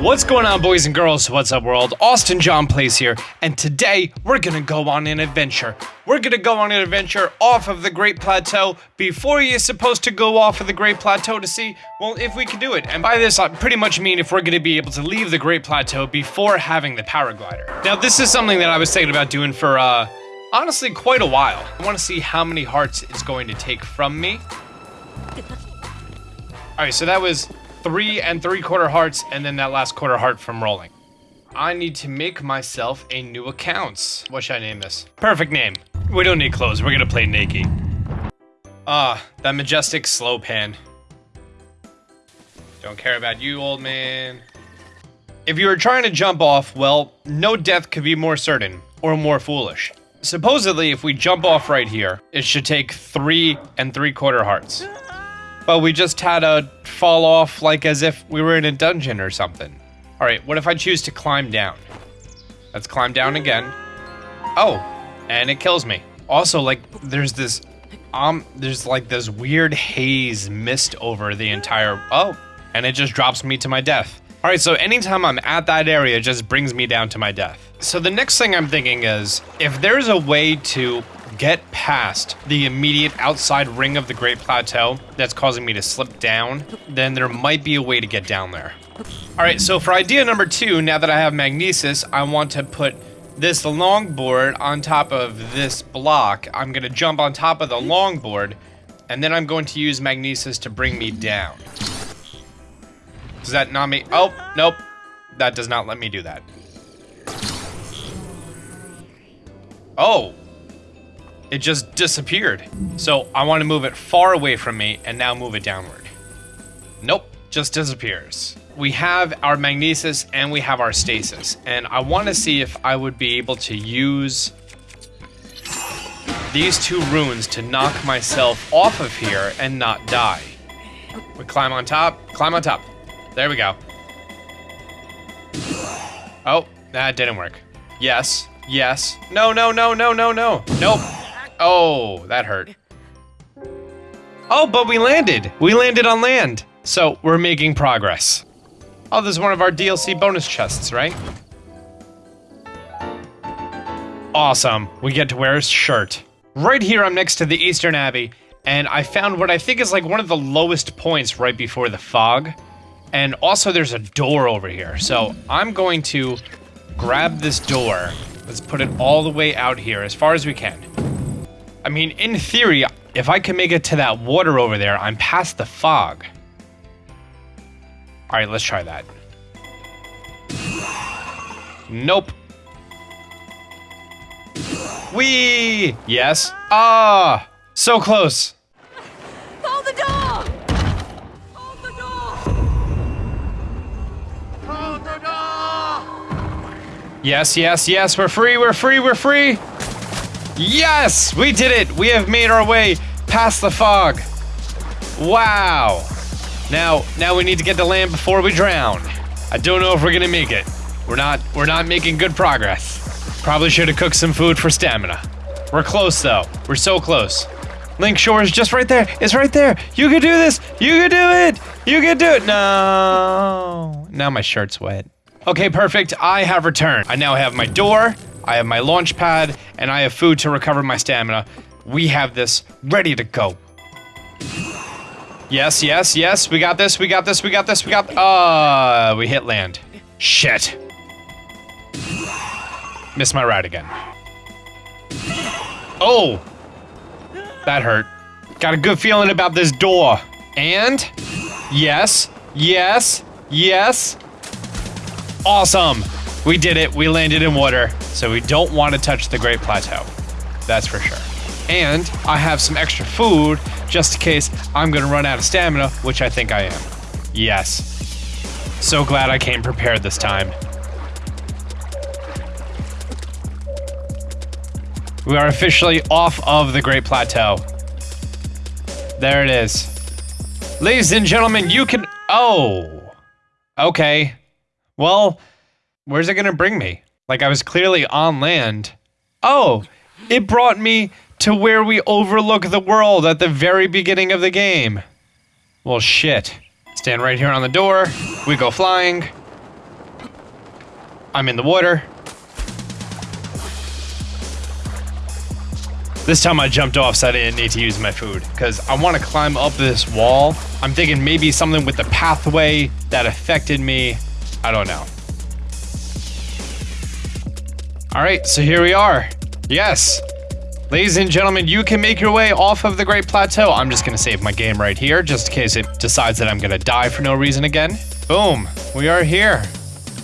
What's going on, boys and girls? What's up, world? Austin John Plays here, and today we're gonna go on an adventure. We're gonna go on an adventure off of the Great Plateau before you're supposed to go off of the Great Plateau to see, well, if we can do it. And by this, I pretty much mean if we're gonna be able to leave the Great Plateau before having the paraglider. Now, this is something that I was thinking about doing for, uh, honestly, quite a while. I wanna see how many hearts it's going to take from me. Alright, so that was three and three quarter hearts, and then that last quarter heart from rolling. I need to make myself a new account. What should I name this? Perfect name. We don't need clothes. We're gonna play naked. Ah, that majestic slow pan. Don't care about you, old man. If you were trying to jump off, well, no death could be more certain or more foolish. Supposedly, if we jump off right here, it should take three and three quarter hearts. But we just had to fall off like as if we were in a dungeon or something. Alright, what if I choose to climb down? Let's climb down again. Oh, and it kills me. Also, like, there's this, um, there's like this weird haze mist over the entire, oh, and it just drops me to my death. Alright, so anytime I'm at that area, it just brings me down to my death. So the next thing I'm thinking is, if there's a way to get past the immediate outside ring of the Great Plateau that's causing me to slip down, then there might be a way to get down there. Alright, so for idea number two, now that I have Magnesis, I want to put this longboard on top of this block. I'm going to jump on top of the longboard, and then I'm going to use Magnesis to bring me down. Does that not me? Oh, nope. That does not let me do that. Oh, it just disappeared. So I want to move it far away from me and now move it downward. Nope, just disappears. We have our magnesis and we have our stasis. And I want to see if I would be able to use these two runes to knock myself off of here and not die. We climb on top, climb on top. There we go. Oh, that didn't work. Yes, yes. No, no, no, no, no, no. Nope. Oh, that hurt. Oh, but we landed. We landed on land. So we're making progress. Oh, this is one of our DLC bonus chests, right? Awesome. We get to wear a shirt. Right here, I'm next to the Eastern Abbey, and I found what I think is like one of the lowest points right before the fog. And also, there's a door over here. So I'm going to grab this door. Let's put it all the way out here as far as we can. I mean, in theory, if I can make it to that water over there, I'm past the fog. Alright, let's try that. Nope. Wee! Yes. Ah! So close. Hold the door! Hold the door! Hold the door! Yes, yes, yes, we're free, we're free, we're free! Yes! We did it! We have made our way past the fog. Wow. Now, now we need to get to land before we drown. I don't know if we're gonna make it. We're not, we're not making good progress. Probably should have cooked some food for stamina. We're close though. We're so close. Link Shore is just right there. It's right there. You can do this. You can do it. You can do it. No. Now my shirt's wet. Okay, perfect. I have returned. I now have my door. I have my launch pad, and I have food to recover my stamina. We have this ready to go. Yes, yes, yes, we got this, we got this, we got this, we got- Uh, we hit land. Shit. Missed my ride again. Oh! That hurt. Got a good feeling about this door. And? Yes, yes, yes. Awesome! We did it, we landed in water, so we don't want to touch the Great Plateau. That's for sure. And I have some extra food just in case I'm gonna run out of stamina, which I think I am. Yes. So glad I came prepared this time. We are officially off of the Great Plateau. There it is. Ladies and gentlemen, you can. Oh. Okay. Well, where's it gonna bring me? Like, I was clearly on land. Oh, it brought me to where we overlook the world at the very beginning of the game. Well, shit. Stand right here on the door. We go flying. I'm in the water. This time I jumped off so I didn't need to use my food because I want to climb up this wall. I'm thinking maybe something with the pathway that affected me. I don't know. All right, so here we are. Yes. Ladies and gentlemen, you can make your way off of the Great Plateau. I'm just gonna save my game right here, just in case it decides that I'm gonna die for no reason again. Boom, we are here.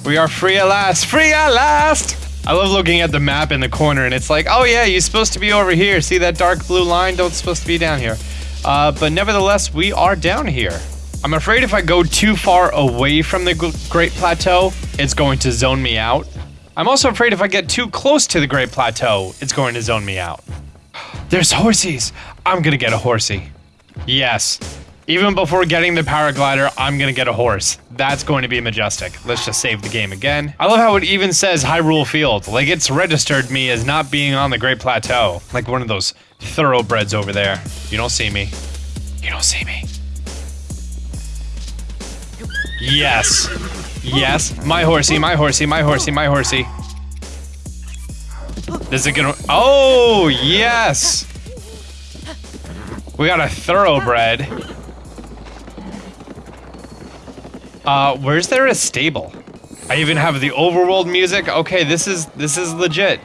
We are free at last, free at last! I love looking at the map in the corner and it's like, oh yeah, you're supposed to be over here. See that dark blue line? Don't supposed to be down here. Uh, but nevertheless, we are down here. I'm afraid if I go too far away from the Great Plateau, it's going to zone me out. I'm also afraid if I get too close to the Great Plateau, it's going to zone me out. There's horsies. I'm gonna get a horsey. Yes. Even before getting the paraglider, I'm gonna get a horse. That's going to be majestic. Let's just save the game again. I love how it even says Hyrule Field. Like it's registered me as not being on the Great Plateau. Like one of those thoroughbreds over there. You don't see me. You don't see me. Yes. Yes. My horsey, my horsey, my horsey, my horsey. This is gonna- Oh, yes! We got a thoroughbred. Uh, where's there a stable? I even have the overworld music. Okay, this is this is legit.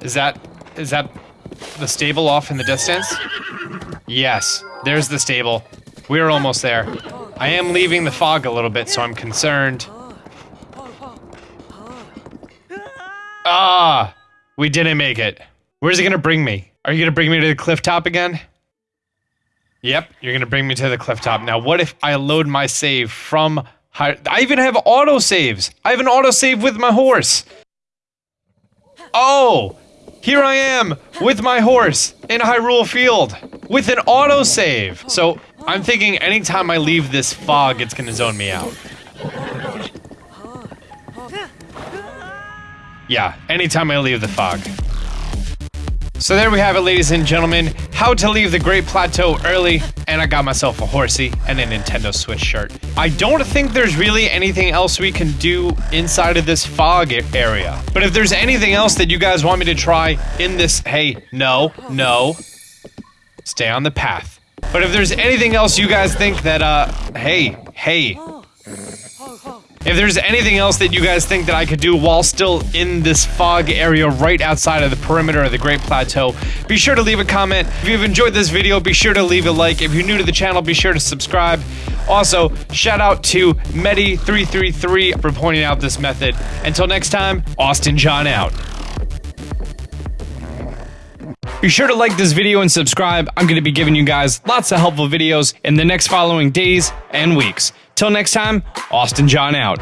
Is that is that the stable off in the distance? Yes, there's the stable. We're almost there. I am leaving the fog a little bit, so I'm concerned. Ah, we didn't make it. Where's it gonna bring me? Are you gonna bring me to the cliff top again? Yep, you're gonna bring me to the cliff top. Now, what if I load my save from high? I even have auto saves. I have an auto save with my horse. Oh, here I am with my horse in Hyrule Field with an auto save. So I'm thinking anytime I leave this fog, it's gonna zone me out. Yeah, anytime I leave the fog. So there we have it, ladies and gentlemen. How to leave the Great Plateau early, and I got myself a horsey and a Nintendo Switch shirt. I don't think there's really anything else we can do inside of this fog area. But if there's anything else that you guys want me to try in this, hey, no, no, stay on the path. But if there's anything else you guys think that, uh, hey, hey, if there's anything else that you guys think that I could do while still in this fog area right outside of the perimeter of the Great Plateau, be sure to leave a comment. If you've enjoyed this video, be sure to leave a like. If you're new to the channel, be sure to subscribe. Also, shout out to Medi333 for pointing out this method. Until next time, Austin John out. Be sure to like this video and subscribe. I'm going to be giving you guys lots of helpful videos in the next following days and weeks. Till next time, Austin John out.